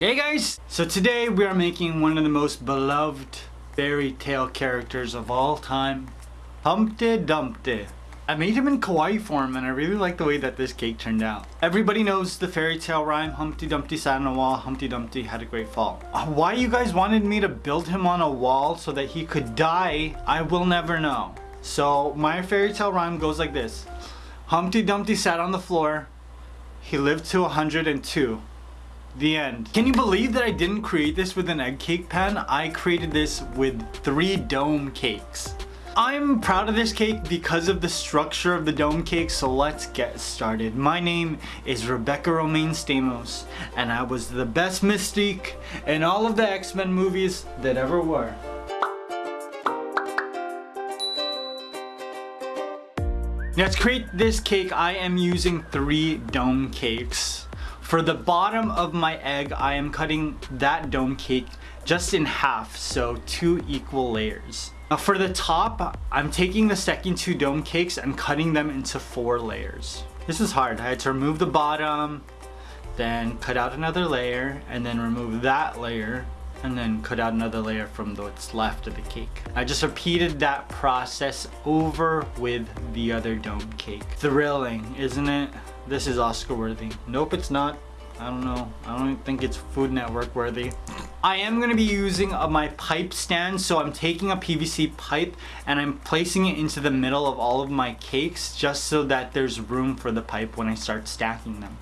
Hey guys! So today we are making one of the most beloved fairy tale characters of all time, Humpty Dumpty. I made him in kawaii form and I really like the way that this cake turned out. Everybody knows the fairy tale rhyme, Humpty Dumpty sat on a wall, Humpty Dumpty had a great fall. Uh, why you guys wanted me to build him on a wall so that he could die, I will never know. So my fairy tale rhyme goes like this. Humpty Dumpty sat on the floor, he lived to 102. The end. Can you believe that I didn't create this with an egg cake pan? I created this with three dome cakes. I'm proud of this cake because of the structure of the dome cake, so let's get started. My name is Rebecca Romijn Stamos, and I was the best Mystique in all of the X-Men movies that ever were. Now to create this cake, I am using three dome cakes. For the bottom of my egg, I am cutting that dome cake just in half, so two equal layers. Now for the top, I'm taking the second two dome cakes and cutting them into four layers. This is hard. I had to remove the bottom, then cut out another layer, and then remove that layer, and then cut out another layer from what's left of the cake. I just repeated that process over with the other dome cake. Thrilling, isn't it? This is Oscar worthy. Nope, it's not. I don't know. I don't think it's Food Network worthy. I am going to be using uh, my pipe stand. So I'm taking a PVC pipe and I'm placing it into the middle of all of my cakes just so that there's room for the pipe when I start stacking them.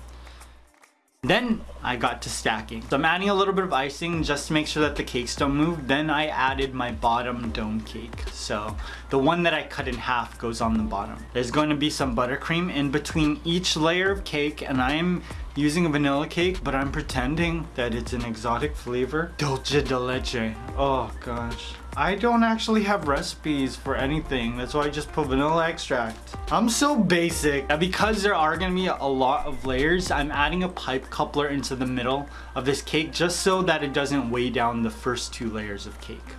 Then I got to stacking. So I'm adding a little bit of icing just to make sure that the cakes don't move. Then I added my bottom dome cake. So the one that I cut in half goes on the bottom. There's going to be some buttercream in between each layer of cake and I'm using a vanilla cake, but I'm pretending that it's an exotic flavor. Dulce de leche. Oh gosh. I don't actually have recipes for anything. That's why I just put vanilla extract. I'm so basic. Now because there are gonna be a lot of layers, I'm adding a pipe coupler into the middle of this cake just so that it doesn't weigh down the first two layers of cake.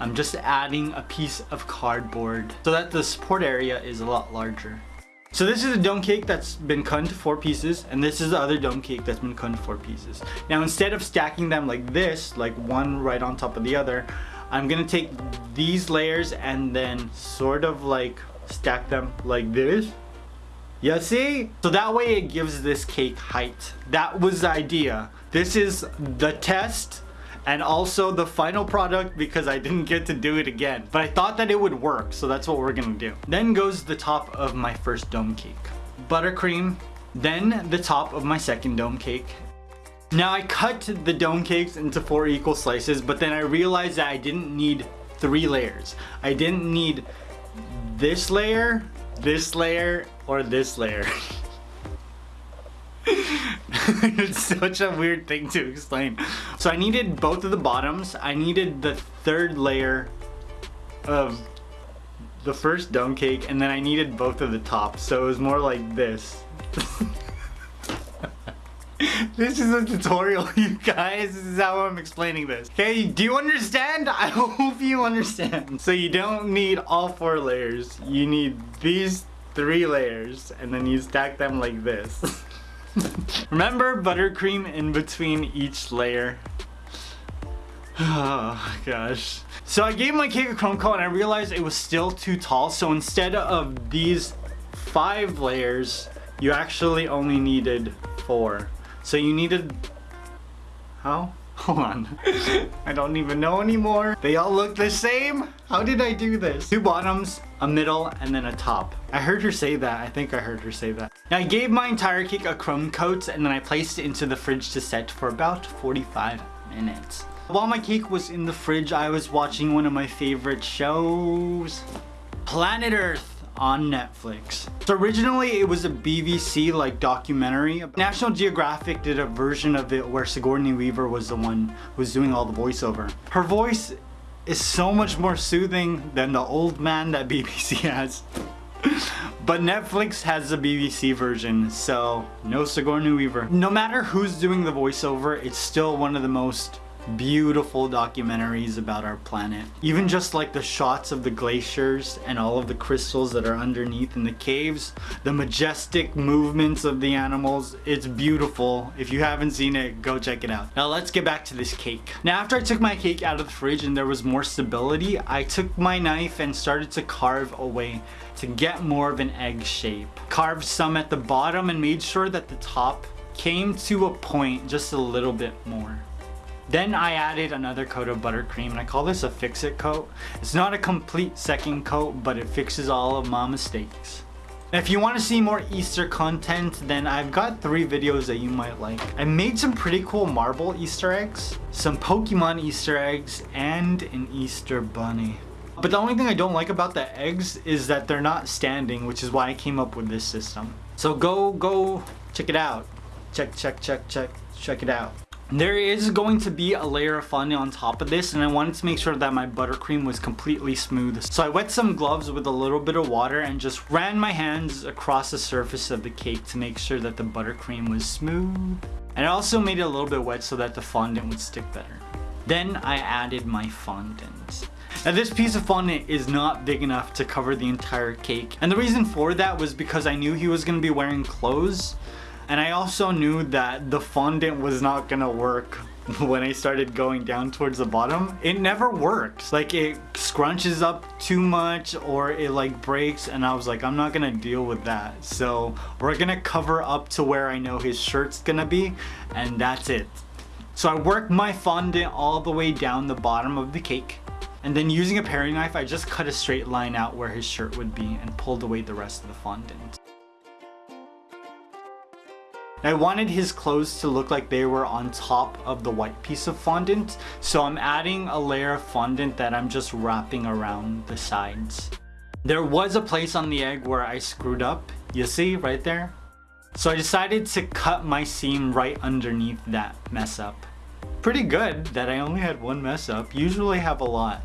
I'm just adding a piece of cardboard so that the support area is a lot larger. So this is a dome cake that's been cut into four pieces and this is the other dome cake that's been cut into four pieces. Now instead of stacking them like this, like one right on top of the other, I'm gonna take these layers and then sort of like stack them like this. You see? So that way it gives this cake height. That was the idea. This is the test and also the final product because I didn't get to do it again. But I thought that it would work, so that's what we're gonna do. Then goes the top of my first dome cake. Buttercream, then the top of my second dome cake. Now I cut the dome cakes into four equal slices, but then I realized that I didn't need three layers. I didn't need this layer, this layer, or this layer. it's such a weird thing to explain. So I needed both of the bottoms. I needed the third layer of the first dome cake and then I needed both of the tops. So it was more like this. this is a tutorial, you guys. This is how I'm explaining this. Okay, do you understand? I hope you understand. So you don't need all four layers. You need these three layers and then you stack them like this. Remember buttercream in between each layer? Oh gosh. So I gave my cake a crumb coat and I realized it was still too tall. So instead of these five layers, you actually only needed four. So you needed, how? Hold on. I don't even know anymore. They all look the same? How did I do this? Two bottoms, a middle, and then a top. I heard her say that. I think I heard her say that. Now I gave my entire cake a crumb coat and then I placed it into the fridge to set for about 45 minutes. While my cake was in the fridge, I was watching one of my favorite shows, Planet Earth on Netflix. So originally it was a BBC like documentary. National Geographic did a version of it where Sigourney Weaver was the one who was doing all the voiceover. Her voice is so much more soothing than the old man that BBC has. but Netflix has the BBC version, so no Sigourney Weaver. No matter who's doing the voiceover, it's still one of the most beautiful documentaries about our planet. Even just like the shots of the glaciers and all of the crystals that are underneath in the caves, the majestic movements of the animals, it's beautiful. If you haven't seen it, go check it out. Now let's get back to this cake. Now after I took my cake out of the fridge and there was more stability, I took my knife and started to carve away to get more of an egg shape. Carved some at the bottom and made sure that the top came to a point just a little bit more. Then I added another coat of buttercream and I call this a fix-it coat. It's not a complete second coat, but it fixes all of my mistakes. If you want to see more Easter content, then I've got three videos that you might like. I made some pretty cool marble Easter eggs, some Pokemon Easter eggs, and an Easter bunny. But the only thing I don't like about the eggs is that they're not standing, which is why I came up with this system. So go, go, check it out. Check, check, check, check, check it out. There is going to be a layer of fondant on top of this and I wanted to make sure that my buttercream was completely smooth. So I wet some gloves with a little bit of water and just ran my hands across the surface of the cake to make sure that the buttercream was smooth. And I also made it a little bit wet so that the fondant would stick better. Then I added my fondant. Now this piece of fondant is not big enough to cover the entire cake. And the reason for that was because I knew he was going to be wearing clothes and I also knew that the fondant was not gonna work when I started going down towards the bottom. It never worked. Like it scrunches up too much or it like breaks and I was like, I'm not gonna deal with that. So we're gonna cover up to where I know his shirt's gonna be and that's it. So I worked my fondant all the way down the bottom of the cake. And then using a paring knife, I just cut a straight line out where his shirt would be and pulled away the rest of the fondant. I wanted his clothes to look like they were on top of the white piece of fondant. So I'm adding a layer of fondant that I'm just wrapping around the sides. There was a place on the egg where I screwed up. You see right there? So I decided to cut my seam right underneath that mess up. Pretty good that I only had one mess up. Usually have a lot.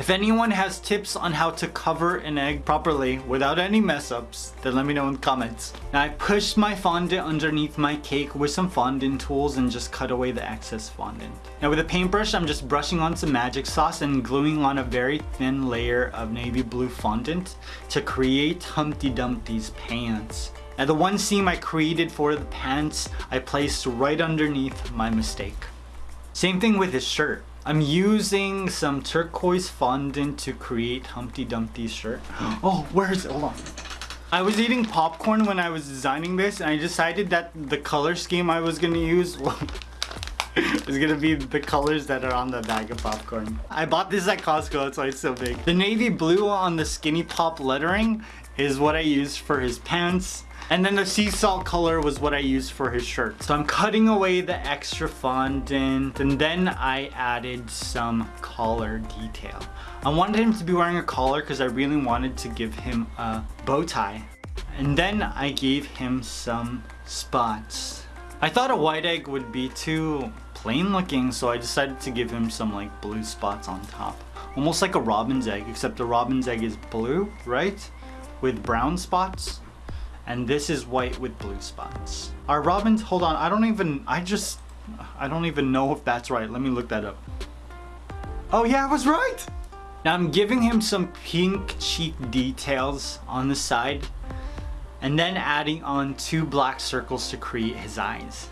If anyone has tips on how to cover an egg properly without any mess ups, then let me know in the comments. Now I pushed my fondant underneath my cake with some fondant tools and just cut away the excess fondant. Now with a paintbrush, I'm just brushing on some magic sauce and gluing on a very thin layer of navy blue fondant to create Humpty Dumpty's pants. Now the one seam I created for the pants, I placed right underneath my mistake. Same thing with his shirt. I'm using some turquoise fondant to create Humpty Dumpty's shirt. Oh, where is it? Hold on. I was eating popcorn when I was designing this and I decided that the color scheme I was going to use is going to be the colors that are on the bag of popcorn. I bought this at Costco, that's why it's so big. The navy blue on the Skinny Pop lettering is what I used for his pants. And then the sea salt color was what I used for his shirt. So I'm cutting away the extra fondant and then I added some collar detail. I wanted him to be wearing a collar because I really wanted to give him a bow tie. And then I gave him some spots. I thought a white egg would be too plain looking so I decided to give him some like blue spots on top. Almost like a robin's egg except the robin's egg is blue, right? With brown spots and this is white with blue spots. Our robins, hold on, I don't even, I just, I don't even know if that's right. Let me look that up. Oh yeah, I was right! Now I'm giving him some pink cheek details on the side and then adding on two black circles to create his eyes.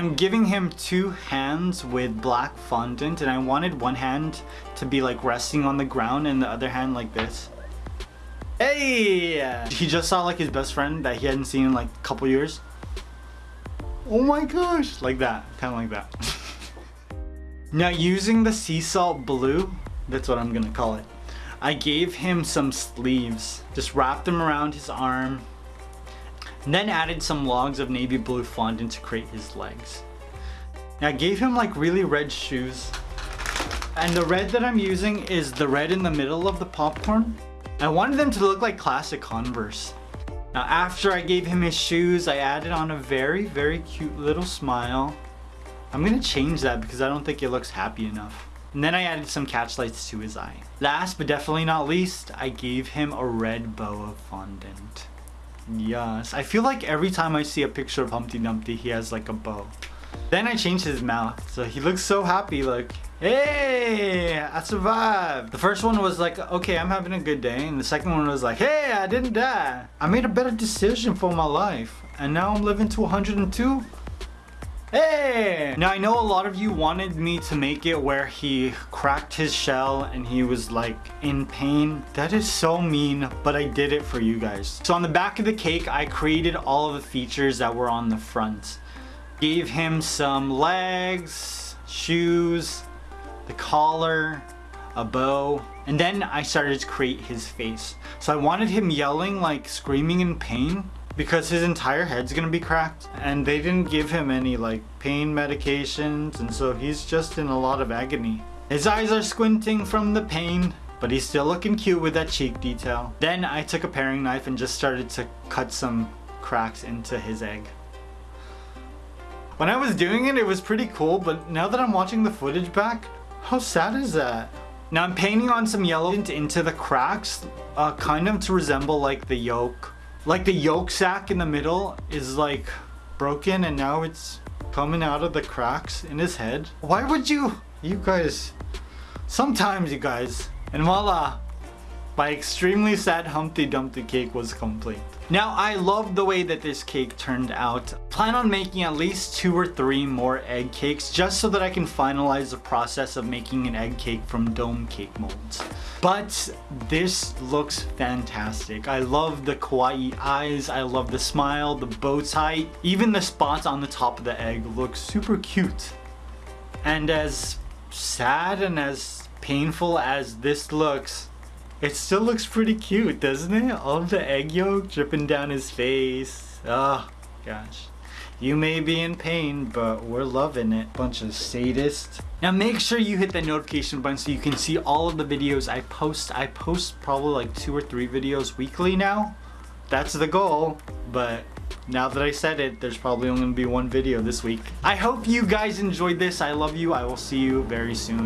I'm giving him two hands with black fondant and I wanted one hand to be like resting on the ground and the other hand like this. Hey! He just saw like his best friend that he hadn't seen in like a couple years. Oh my gosh! Like that. Kind of like that. now using the sea salt blue, that's what I'm gonna call it. I gave him some sleeves. Just wrapped them around his arm. And then added some logs of navy blue fondant to create his legs. Now I gave him like really red shoes. And the red that I'm using is the red in the middle of the popcorn. I wanted them to look like classic Converse. Now after I gave him his shoes, I added on a very, very cute little smile. I'm gonna change that because I don't think it looks happy enough. And then I added some catch lights to his eye. Last but definitely not least, I gave him a red bow of fondant. Yes, I feel like every time I see a picture of Humpty Dumpty, he has like a bow. Then I changed his mouth, so he looks so happy, like, hey, I survived. The first one was like, okay, I'm having a good day. And the second one was like, hey, I didn't die. I made a better decision for my life. And now I'm living to 102. Hey! Now I know a lot of you wanted me to make it where he cracked his shell and he was like in pain. That is so mean, but I did it for you guys. So on the back of the cake, I created all of the features that were on the front. Gave him some legs, shoes, the collar, a bow, and then I started to create his face. So I wanted him yelling like screaming in pain because his entire head's gonna be cracked and they didn't give him any like pain medications and so he's just in a lot of agony. His eyes are squinting from the pain but he's still looking cute with that cheek detail. Then I took a paring knife and just started to cut some cracks into his egg. When I was doing it, it was pretty cool, but now that I'm watching the footage back, how sad is that? Now I'm painting on some yellow into the cracks, uh, kind of to resemble like the yolk like the yolk sac in the middle is like broken and now it's coming out of the cracks in his head. Why would you, you guys, sometimes you guys, and voila, my extremely sad Humpty Dumpty cake was complete. Now I love the way that this cake turned out. Plan on making at least two or three more egg cakes just so that I can finalize the process of making an egg cake from dome cake molds. But this looks fantastic. I love the kawaii eyes, I love the smile, the bow tie, even the spots on the top of the egg look super cute. And as sad and as painful as this looks, it still looks pretty cute, doesn't it? All the egg yolk dripping down his face. Oh, gosh. You may be in pain, but we're loving it. Bunch of sadists. Now make sure you hit the notification button so you can see all of the videos I post. I post probably like two or three videos weekly now. That's the goal, but now that I said it, there's probably only gonna be one video this week. I hope you guys enjoyed this. I love you. I will see you very soon.